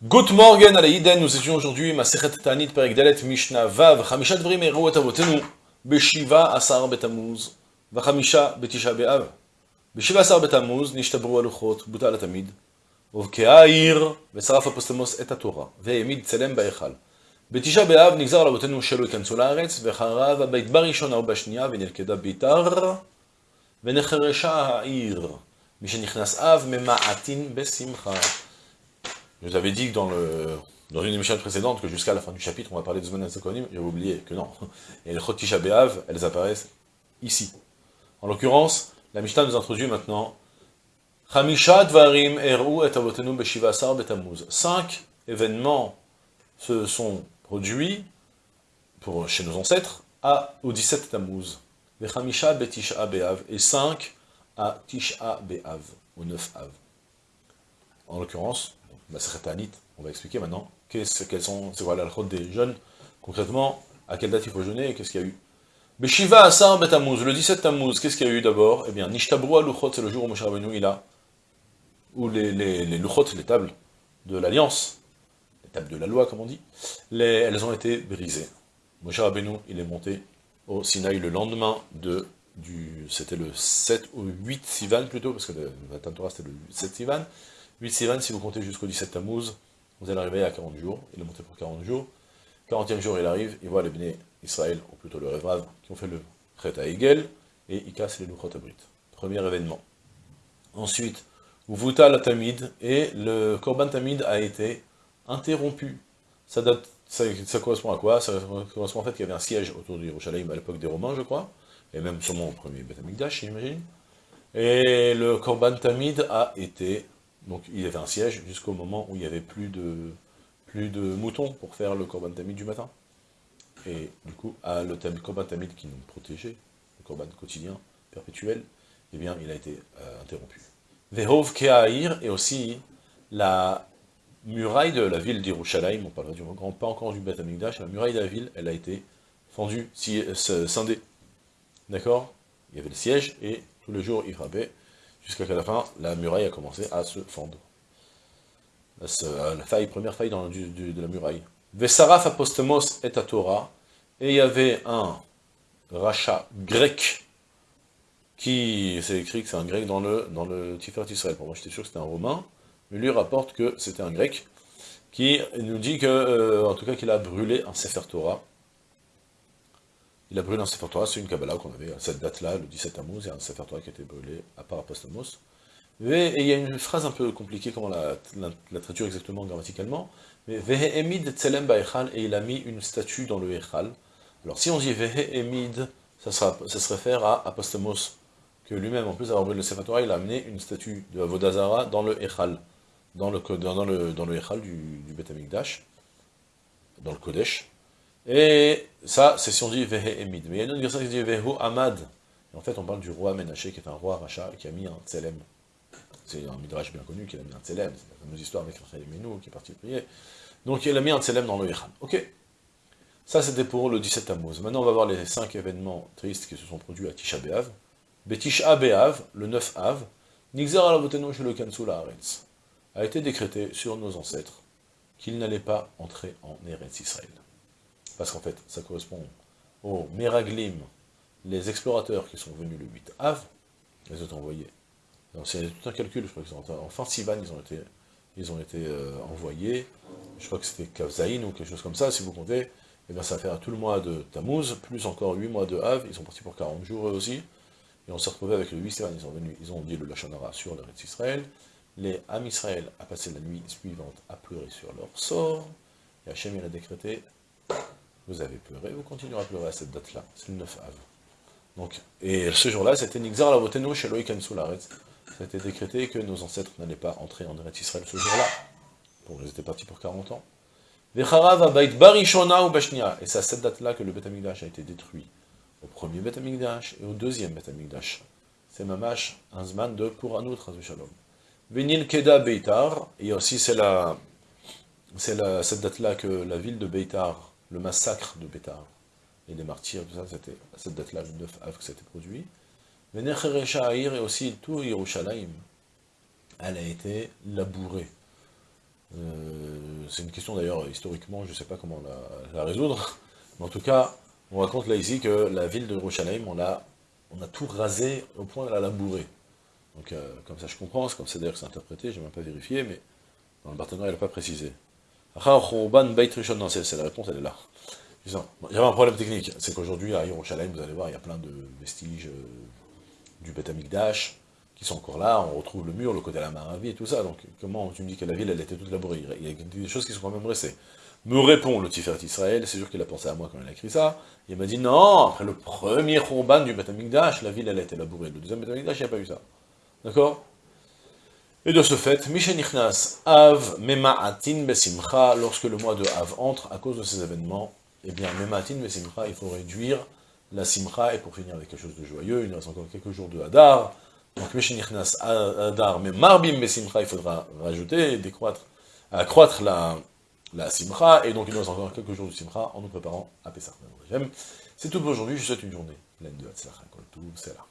Good morning à la nous étudions aujourd'hui Masechet Tanit Perek Dalet Mishnah Vav Chamisha Dvrim Eru Et Avotenu Beshiva Asar Betamuz Vachamisha Betisha Be'av Beshiva Asar Betamuz Nishtabru Aluchot Buta Tamid ובקעה העיר ושרף הפוסטמוס את התורה, והעמיד צלם בהיכל. בתשעה באב נגזר על אבותינו שלא ייכנסו לארץ, וחרב הבית בראשונה ובשנייה, ונלכדה ביתר, ונחרשה העיר. מי שנכנס אב ממעטין בשמחה. Je vous avais dit que dans, une émission précédente que jusqu'à la fin du chapitre, on va parler de Zman Zakonim, j'avais oublié que non. Et les Chotisha Be'av, elles apparaissent ici. En l'occurrence, la Mishnah nous introduit maintenant. Cinq événements se sont produits chez nos ancêtres au 17 Tammuz. Chamisha Betisha Be'av et cinq à Tisha Be'av, au 9 Av. En l'occurrence, on va expliquer maintenant qu'est-ce quels sont, c'est quoi la des jeunes, concrètement, à quelle date il faut jeûner et qu'est-ce qu'il y a eu. Beshiva Asar Betamuz, le 17 Tammuz, qu'est-ce qu'il y a eu d'abord? Eh bien, Nishtabru Luchot, c'est le jour où Moshe Rabbeinu il a, où les, les, les Luchot, les tables de l'Alliance, les tables de la loi, comme on dit, les, elles ont été brisées. Moshe Rabbeinu, il est monté au Sinaï le lendemain de, du, c'était le 7 ou 8 Sivan plutôt, parce que la Torah c'était le 7 Sivan, 8 Sivan, si vous comptez jusqu'au 17 Tammuz, vous allez arriver à 40 jours, il est monté pour 40 jours, 40e jour il arrive, il voit les béné Israël, ou plutôt le Révrav, qui ont fait le Chet à Egel, et il casse les Luchot Abrit. Premier événement. Ensuite, Vuta la Tamid, et le Korban Tamid a été interrompu. Ça, correspond à quoi? Ça correspond en fait qu'il y avait un siège autour de Yerushalayim à l'époque des Romains, je crois, et même sûrement au premier Beth j'imagine. Et le Korban Tamid a été donc il y avait un siège jusqu'au moment où il n'y avait plus de, plus de moutons pour faire le Korban Tamid du matin. Et du coup, le Korban Tamid qui nous protégeait, le Korban quotidien, perpétuel, eh bien, il a été euh, interrompu. Vehov Keahir, et aussi la muraille de la ville d'Irushalayim, on parlera du grand, pas encore du Beth la muraille de la ville, elle a été fendue, euh, scindée. D'accord? Il y avait le siège, et tous les jours, il frappait, jusqu'à la fin, la muraille a commencé à se fendre. La, première faille dans, de la muraille. Vesaraf apostemos et à Torah, et il y avait un rachat grec, qui, c'est écrit que c'est un grec dans le, dans le pour moi j'étais sûr que c'était un romain, mais lui rapporte que c'était un grec, qui nous dit que, euh, en tout cas qu'il a brûlé un Sefer Torah, il a brûlé un Sefer c'est une Kabbalah qu'on avait à cette date-là, le 17 Tammuz, il y a un Sefer qui a été brûlé à part Apostamos. Et il y a une phrase un peu compliquée, comment la, la, traduire exactement grammaticalement, mais Vehe Tselem Ba'echal, et il a mis une statue dans le Echal. Alors si on dit Vehe ça, sera, ça se réfère à Apostamos, que lui-même, en plus d'avoir brûlé le Sefer il a amené une statue de Avodazara dans le Echal, dans le, dans le, dans le Echal du, du Amikdash, dans le Kodesh, et ça, c'est si on dit Vehe Emid. Mais il y a une autre version qui dit Vehu Amad. Et en fait, on parle du roi Menaché, qui est un roi rachat, qui a mis un tselem. C'est un midrash bien connu, qui a mis un tselem. C'est la fameuse histoire avec Rachel Menou, qui est parti prier. Donc il a mis un tselem dans le Yechal. Ok. Ça, c'était pour le 17 Tammuz. Maintenant, on va voir les cinq événements tristes qui se sont produits à Tisha B'Av. Betisha B'Av, le 9 Av, Nixar alavoteno le Kansu Haaretz, a été décrété sur nos ancêtres qu'ils n'allaient pas entrer en Eretz Israël parce qu'en fait, ça correspond aux Meraglim, les explorateurs qui sont venus le 8 Av, les ont envoyés. C'est tout un calcul, je crois qu'ils ont en fin Sivan, ils ont été, ils ont été euh, envoyés, je crois que c'était Kavzaïn ou quelque chose comme ça, si vous comptez, et eh bien ça va faire tout le mois de Tammuz, plus encore 8 mois de Av, ils sont partis pour 40 jours eux aussi, et on s'est retrouvé avec le 8 Sivan, ils ont dit le Lachonara sur le Israël, les Ham Israël a passé la nuit suivante à pleurer sur leur sort, et Hachem il a décrété vous avez pleuré, vous continuerez à pleurer à cette date-là, c'est le 9 Av. Donc, et ce jour-là, c'était Nixar Lavotenu. Ça a été décrété que nos ancêtres n'allaient pas entrer en Eretz Israël ce jour-là. Bon, ils étaient partis pour 40 ans. Et c'est à cette date-là que le Beth a été détruit. Au premier Beth et au deuxième Beth C'est Mamash, un Zman de Kuranout, Shalom. Venil Keda Beitar. Et aussi, c'est cette date-là que la ville de Beitar le massacre de Bétar et des martyrs, tout ça, c'était à cette date-là, le 9 av, que ça a été produit. Venecherechaïr et aussi tout Yerushalayim, elle a été labourée. Euh, c'est une question d'ailleurs, historiquement, je ne sais pas comment la, résoudre, mais en tout cas, on raconte là ici que la ville de Yerushalayim, on a, on a tout rasé au point de la labourer. Donc, euh, comme ça je comprends, c'est comme ça d'ailleurs que c'est interprété, je n'ai même pas vérifié, mais dans le Barthénois, il n'a pas précisé. Non, c'est la réponse, elle est là. Il y avait un problème technique, c'est qu'aujourd'hui, à Yerushalayim, vous allez voir, il y a plein de vestiges euh, du Beth Amikdash, qui sont encore là, on retrouve le mur, le côté de la Maravie et tout ça, donc comment tu me dis que la ville, elle était toute labourée? Il y a des choses qui sont quand même restées. Me répond le Tiferet Israël, c'est sûr qu'il a pensé à moi quand il a écrit ça, il m'a dit non, après le premier Khurban du Beth Amikdash, la ville, elle a été labourée, le deuxième Beth Amikdash, il n'y a pas eu ça. D'accord? Et de ce fait, Nichnas Av Mema'atin Besimcha, lorsque le mois de Av entre, à cause de ces événements, eh bien, Mema'atin Besimcha, il faut réduire la Simcha, et pour finir avec quelque chose de joyeux, il nous reste encore quelques jours de Hadar, donc, Meshenichnas Adar, mais Marbim Besimcha, il faudra rajouter, décroître, accroître la, la Simcha, et donc il nous reste encore quelques jours de Simcha en nous préparant à Pessah. C'est tout pour aujourd'hui, je vous souhaite une journée pleine de Hatzlacha, tout, c'est là.